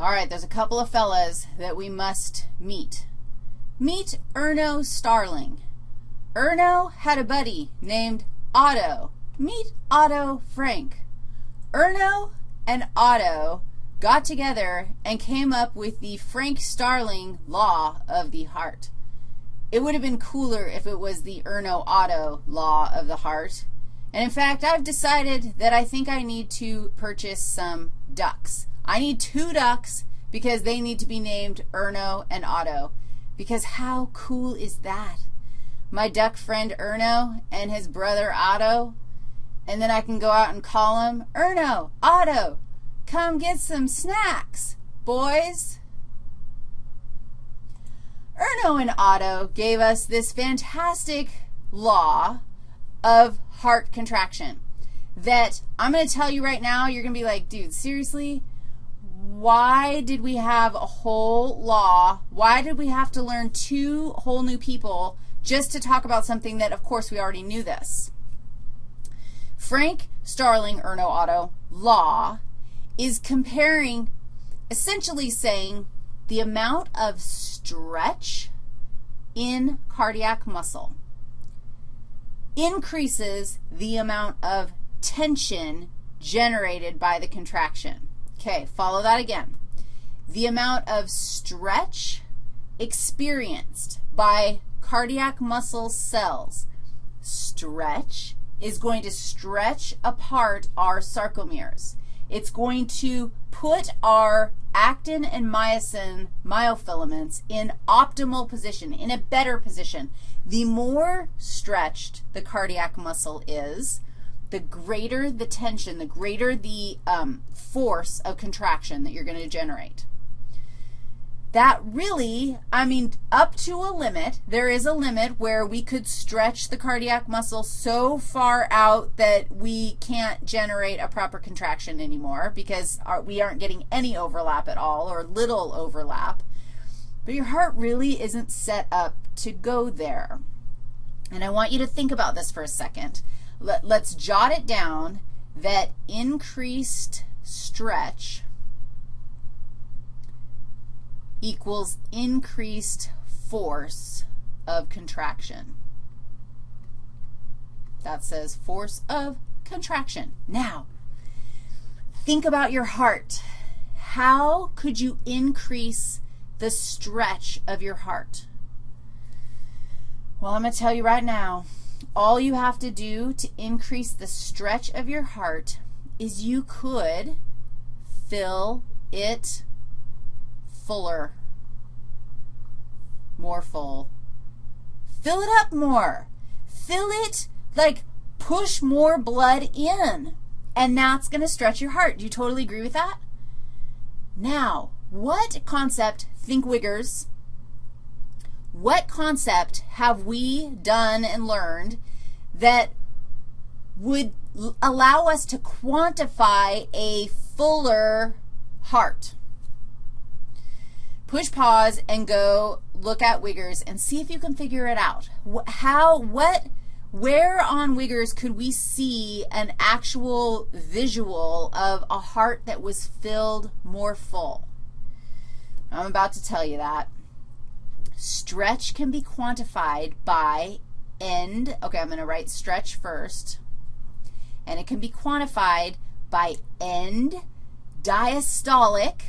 All right, there's a couple of fellas that we must meet. Meet Erno Starling. Erno had a buddy named Otto. Meet Otto Frank. Erno and Otto got together and came up with the Frank Starling law of the heart. It would have been cooler if it was the Erno Otto law of the heart. And in fact, I've decided that I think I need to purchase some ducks. I need two ducks because they need to be named Erno and Otto. Because how cool is that? My duck friend Erno and his brother Otto, and then I can go out and call him, Erno, Otto, come get some snacks, boys. Erno and Otto gave us this fantastic law of heart contraction that I'm going to tell you right now, you're going to be like, dude, seriously? Why did we have a whole law? Why did we have to learn two whole new people just to talk about something that, of course, we already knew this? Frank Starling Erno Otto law is comparing, essentially saying the amount of stretch in cardiac muscle increases the amount of tension generated by the contraction. Okay, follow that again. The amount of stretch experienced by cardiac muscle cells. Stretch is going to stretch apart our sarcomeres. It's going to put our actin and myosin myofilaments in optimal position, in a better position. The more stretched the cardiac muscle is, the greater the tension, the greater the um, force of contraction that you're going to generate. That really, I mean, up to a limit, there is a limit where we could stretch the cardiac muscle so far out that we can't generate a proper contraction anymore because our, we aren't getting any overlap at all or little overlap. But your heart really isn't set up to go there. And I want you to think about this for a second. Let, let's jot it down that increased stretch equals increased force of contraction. That says force of contraction. Now, think about your heart. How could you increase the stretch of your heart? Well, I'm going to tell you right now, all you have to do to increase the stretch of your heart is you could fill it fuller, more full. Fill it up more. Fill it, like push more blood in, and that's going to stretch your heart. Do you totally agree with that? Now, what concept, think Wiggers, what concept have we done and learned that would allow us to quantify a fuller heart? push pause and go look at Wiggers and see if you can figure it out. How, what, where on Wiggers could we see an actual visual of a heart that was filled more full? I'm about to tell you that. Stretch can be quantified by end. Okay, I'm going to write stretch first. And it can be quantified by end diastolic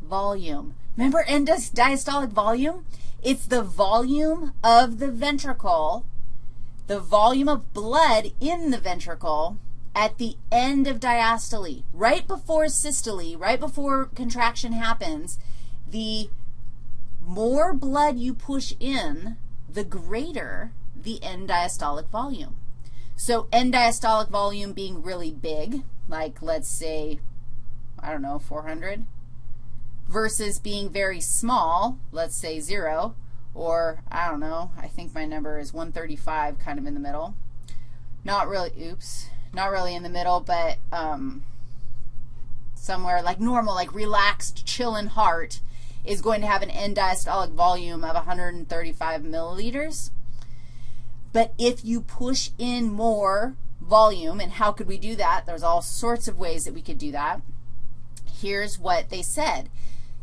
volume. Remember end diastolic volume? It's the volume of the ventricle, the volume of blood in the ventricle at the end of diastole. Right before systole, right before contraction happens, the more blood you push in, the greater the end diastolic volume. So end diastolic volume being really big, like let's say, I don't know, 400, versus being very small, let's say 0, or I don't know, I think my number is 135 kind of in the middle. Not really, oops, not really in the middle, but um, somewhere like normal, like relaxed, chillin' heart is going to have an end diastolic volume of 135 milliliters. But if you push in more volume, and how could we do that? There's all sorts of ways that we could do that. here's what they said.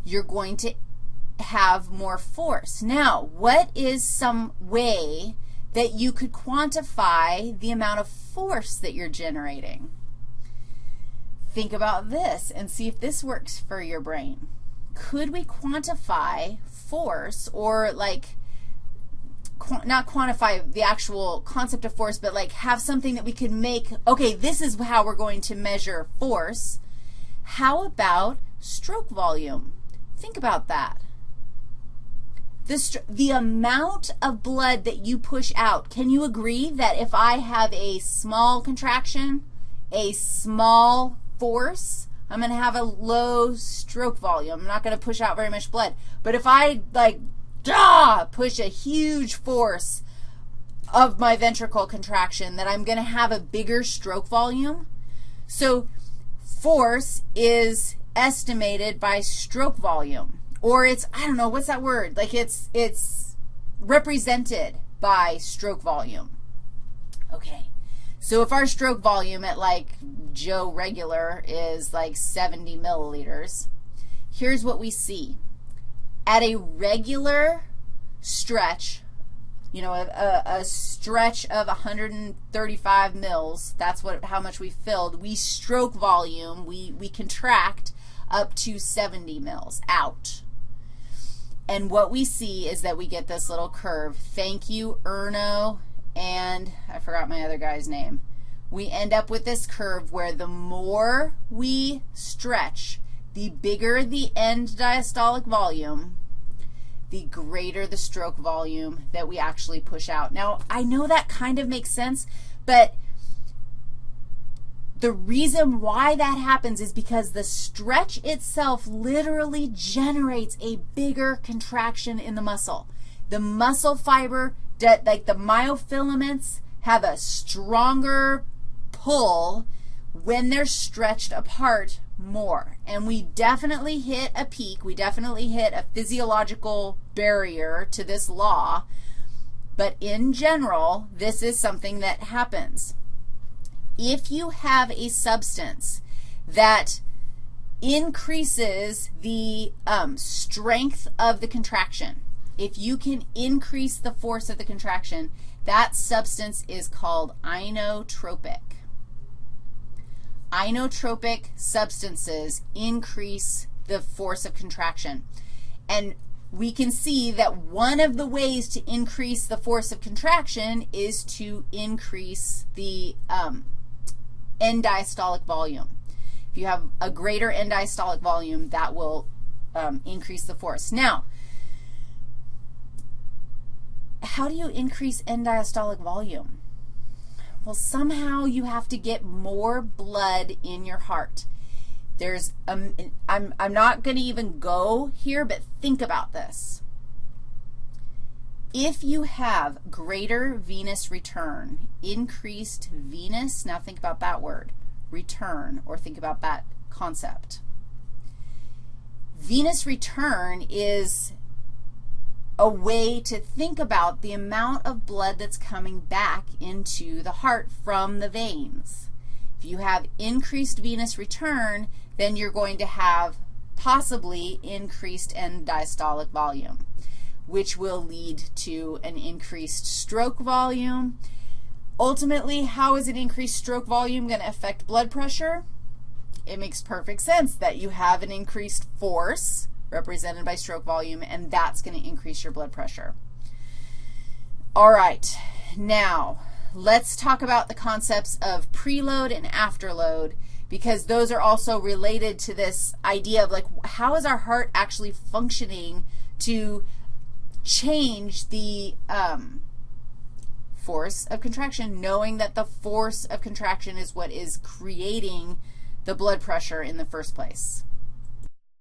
You're going to have more force. Now, what is some way that you could quantify the amount of force that you're generating? Think about this and see if this works for your brain. Could we quantify force or like qu not quantify the actual concept of force, but like have something that we could make, okay, this is how we're going to measure force. How about stroke volume? Think about that. The, the amount of blood that you push out, can you agree that if I have a small contraction, a small force, I'm going to have a low stroke volume. I'm not going to push out very much blood. But if I, like, duh, push a huge force of my ventricle contraction, that I'm going to have a bigger stroke volume. So force is estimated by stroke volume or it's, I don't know, what's that word? Like it's, it's represented by stroke volume. Okay. So if our stroke volume at like Joe regular is like 70 milliliters, here's what we see. At a regular stretch, you know, a, a, stretch of 135 mils, that's what how much we filled. We stroke volume, we, we contract up to 70 mils out. And what we see is that we get this little curve. Thank you, Erno, and I forgot my other guy's name. We end up with this curve where the more we stretch, the bigger the end diastolic volume, the greater the stroke volume that we actually push out. Now, I know that kind of makes sense, but the reason why that happens is because the stretch itself literally generates a bigger contraction in the muscle. The muscle fiber, like the myofilaments, have a stronger pull when they're stretched apart more. And we definitely hit a peak. We definitely hit a physiological barrier to this law. But in general, this is something that happens if you have a substance that increases the um, strength of the contraction, if you can increase the force of the contraction, that substance is called inotropic. Inotropic substances increase the force of contraction. And we can see that one of the ways to increase the force of contraction is to increase the um, end diastolic volume. If you have a greater end diastolic volume, that will um, increase the force. Now, how do you increase end diastolic volume? Well, somehow you have to get more blood in your heart. There's, um, I'm, I'm not going to even go here, but think about this. If you have greater venous return, increased venous, now think about that word, return, or think about that concept. Venous return is a way to think about the amount of blood that's coming back into the heart from the veins. If you have increased venous return, then you're going to have possibly increased end diastolic volume which will lead to an increased stroke volume. Ultimately, how is an increased stroke volume going to affect blood pressure? It makes perfect sense that you have an increased force represented by stroke volume, and that's going to increase your blood pressure. All right, now let's talk about the concepts of preload and afterload because those are also related to this idea of like how is our heart actually functioning to change the um, force of contraction, knowing that the force of contraction is what is creating the blood pressure in the first place.